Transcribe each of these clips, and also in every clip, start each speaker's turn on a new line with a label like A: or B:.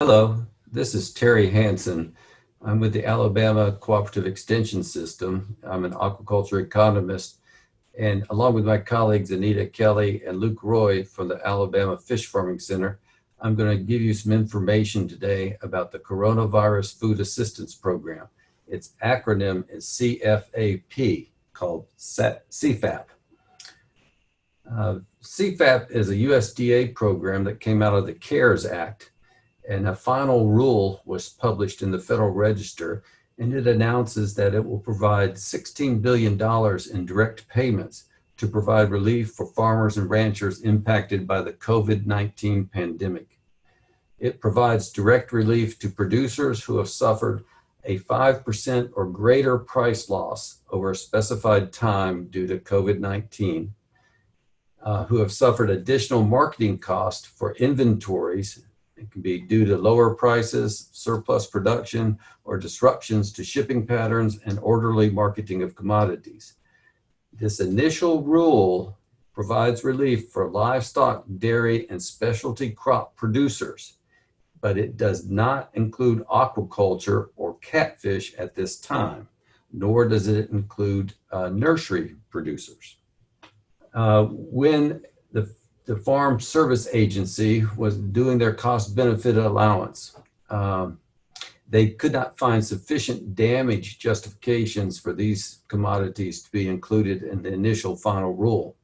A: Hello, this is Terry Hansen. I'm with the Alabama Cooperative Extension System. I'm an aquaculture economist and along with my colleagues Anita Kelly and Luke Roy from the Alabama Fish Farming Center, I'm going to give you some information today about the Coronavirus Food Assistance Program. Its acronym is CFAP, called CFAP. Uh, CFAP is a USDA program that came out of the CARES Act and a final rule was published in the Federal Register and it announces that it will provide $16 billion in direct payments to provide relief for farmers and ranchers impacted by the COVID-19 pandemic. It provides direct relief to producers who have suffered a 5% or greater price loss over a specified time due to COVID-19, uh, who have suffered additional marketing costs for inventories it can be due to lower prices, surplus production, or disruptions to shipping patterns and orderly marketing of commodities. This initial rule provides relief for livestock, dairy, and specialty crop producers, but it does not include aquaculture or catfish at this time, nor does it include uh, nursery producers. Uh, when the the Farm Service Agency was doing their cost benefit allowance. Um, they could not find sufficient damage justifications for these commodities to be included in the initial final rule.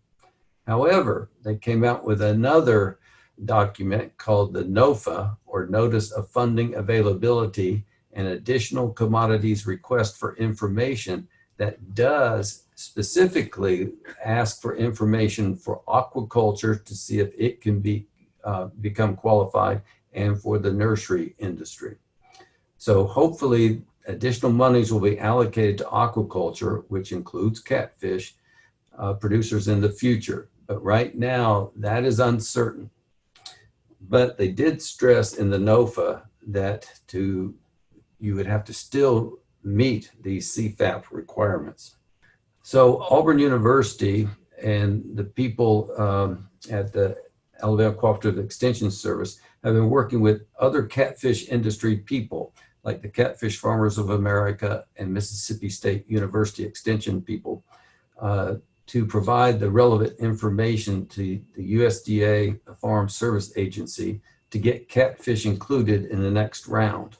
A: However, they came out with another document called the NOFA, or Notice of Funding Availability and Additional Commodities Request for Information that does specifically ask for information for aquaculture to see if it can be uh, become qualified and for the nursery industry. So hopefully additional monies will be allocated to aquaculture, which includes catfish uh, producers in the future. But right now that is uncertain. But they did stress in the NOFA that to you would have to still meet these CFAP requirements. So Auburn University and the people um, at the Alabama Cooperative Extension Service have been working with other catfish industry people like the Catfish Farmers of America and Mississippi State University Extension people uh, to provide the relevant information to the USDA Farm Service Agency to get catfish included in the next round.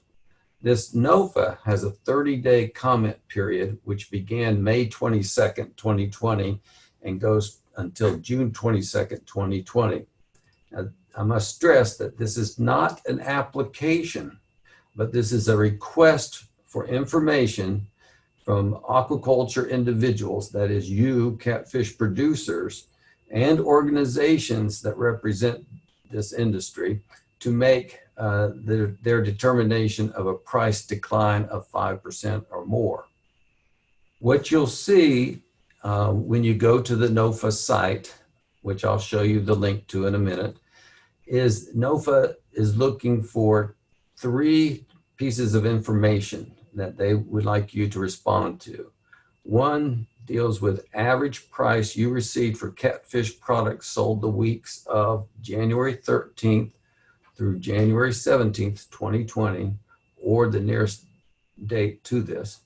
A: This NOFA has a 30-day comment period, which began May 22nd, 2020, and goes until June 22nd, 2020. Now, I must stress that this is not an application, but this is a request for information from aquaculture individuals, that is you, catfish producers, and organizations that represent this industry to make uh, their, their determination of a price decline of 5% or more. What you'll see uh, when you go to the NOFA site, which I'll show you the link to in a minute, is NOFA is looking for three pieces of information that they would like you to respond to. One deals with average price you received for catfish products sold the weeks of January 13th through January 17th, 2020, or the nearest date to this,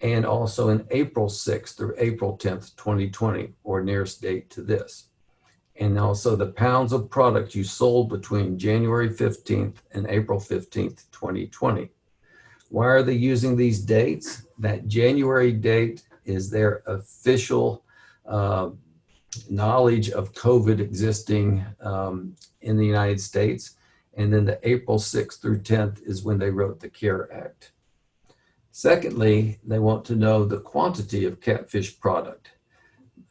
A: and also in April 6th through April 10th, 2020, or nearest date to this. And also the pounds of product you sold between January 15th and April 15th, 2020. Why are they using these dates? That January date is their official uh, knowledge of COVID existing um, in the United States. And then the April 6th through 10th is when they wrote the CARE Act. Secondly, they want to know the quantity of catfish product.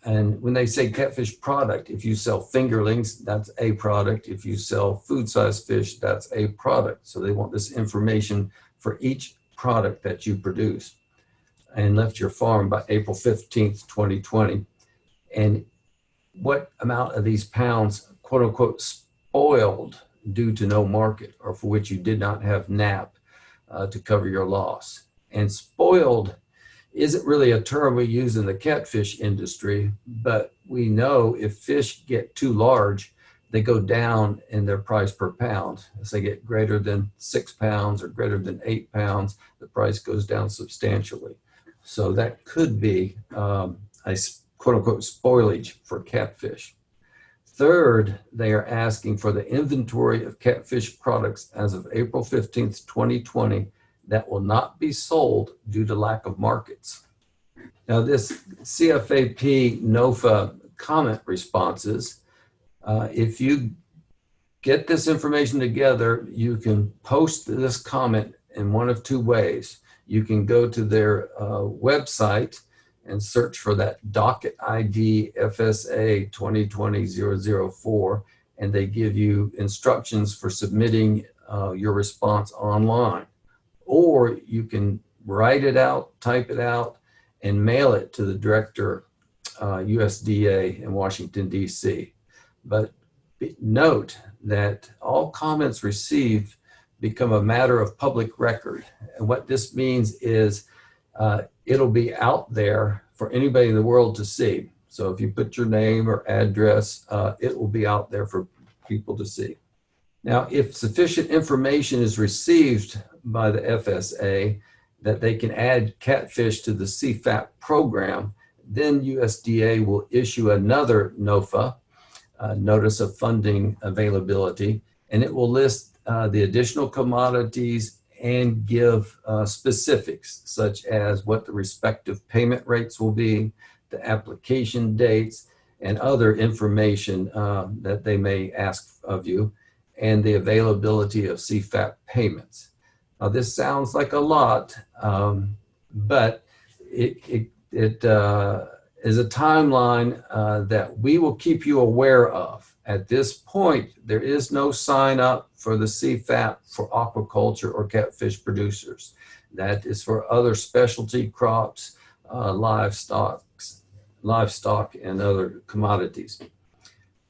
A: And when they say catfish product, if you sell fingerlings, that's a product. If you sell food size fish, that's a product. So they want this information for each product that you produce and left your farm by April 15th, 2020. And what amount of these pounds, quote unquote, spoiled due to no market or for which you did not have NAP uh, to cover your loss. And spoiled isn't really a term we use in the catfish industry, but we know if fish get too large, they go down in their price per pound. As they get greater than six pounds or greater than eight pounds, the price goes down substantially. So that could be um, a quote unquote spoilage for catfish. Third, they are asking for the inventory of catfish products as of April 15th, 2020 that will not be sold due to lack of markets. Now this CFAP NOFA comment responses, uh, if you get this information together, you can post this comment in one of two ways. You can go to their uh, website and search for that docket ID FSA 2020-004 and they give you instructions for submitting uh, your response online. Or you can write it out, type it out, and mail it to the director, uh, USDA in Washington, D.C. But note that all comments received become a matter of public record. And what this means is uh, it'll be out there for anybody in the world to see. So if you put your name or address, uh, it will be out there for people to see. Now, if sufficient information is received by the FSA that they can add catfish to the CFAP program, then USDA will issue another NOFA, uh, Notice of Funding Availability, and it will list uh, the additional commodities and give uh, specifics such as what the respective payment rates will be, the application dates, and other information uh, that they may ask of you, and the availability of CFAP payments. Now this sounds like a lot, um, but it, it, it uh, is a timeline uh, that we will keep you aware of. At this point, there is no sign up for the CFAP for aquaculture or catfish producers. That is for other specialty crops, uh, livestock, livestock and other commodities.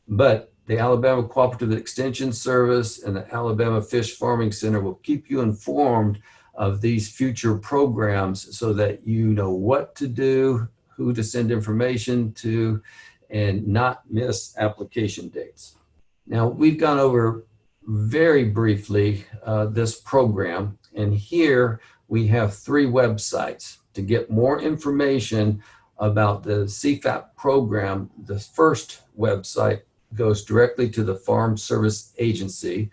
A: But the Alabama Cooperative Extension Service and the Alabama Fish Farming Center will keep you informed of these future programs so that you know what to do, who to send information to, and not miss application dates. Now, we've gone over very briefly uh, this program, and here we have three websites to get more information about the CFAP program. The first website goes directly to the Farm Service Agency,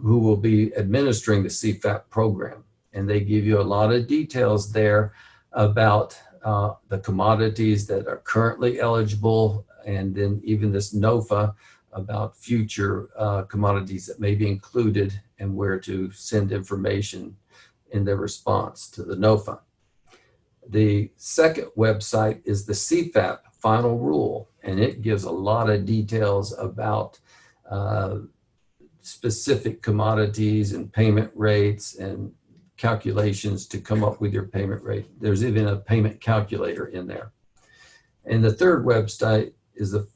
A: who will be administering the CFAP program. And they give you a lot of details there about uh, the commodities that are currently eligible, and then even this NOFA about future uh, commodities that may be included and where to send information in their response to the NOFA. The second website is the CFAP final rule, and it gives a lot of details about uh, specific commodities and payment rates and calculations to come up with your payment rate. There's even a payment calculator in there. And the third website is the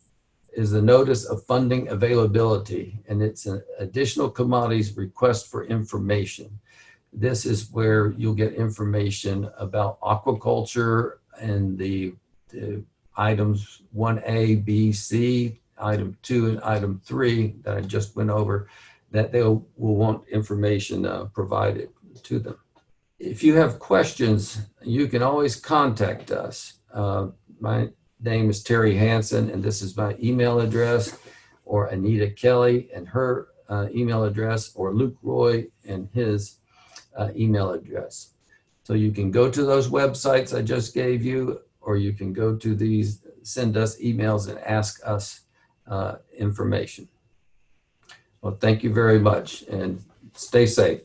A: is the notice of funding availability and it's an additional commodities request for information. This is where you'll get information about aquaculture and the, the items 1A, B, C, item 2 and item 3 that I just went over that they will want information uh, provided to them. If you have questions, you can always contact us. Uh, my name is Terry Hansen, and this is my email address, or Anita Kelly and her uh, email address, or Luke Roy and his uh, email address. So you can go to those websites I just gave you, or you can go to these, send us emails and ask us uh, information. Well, thank you very much and stay safe.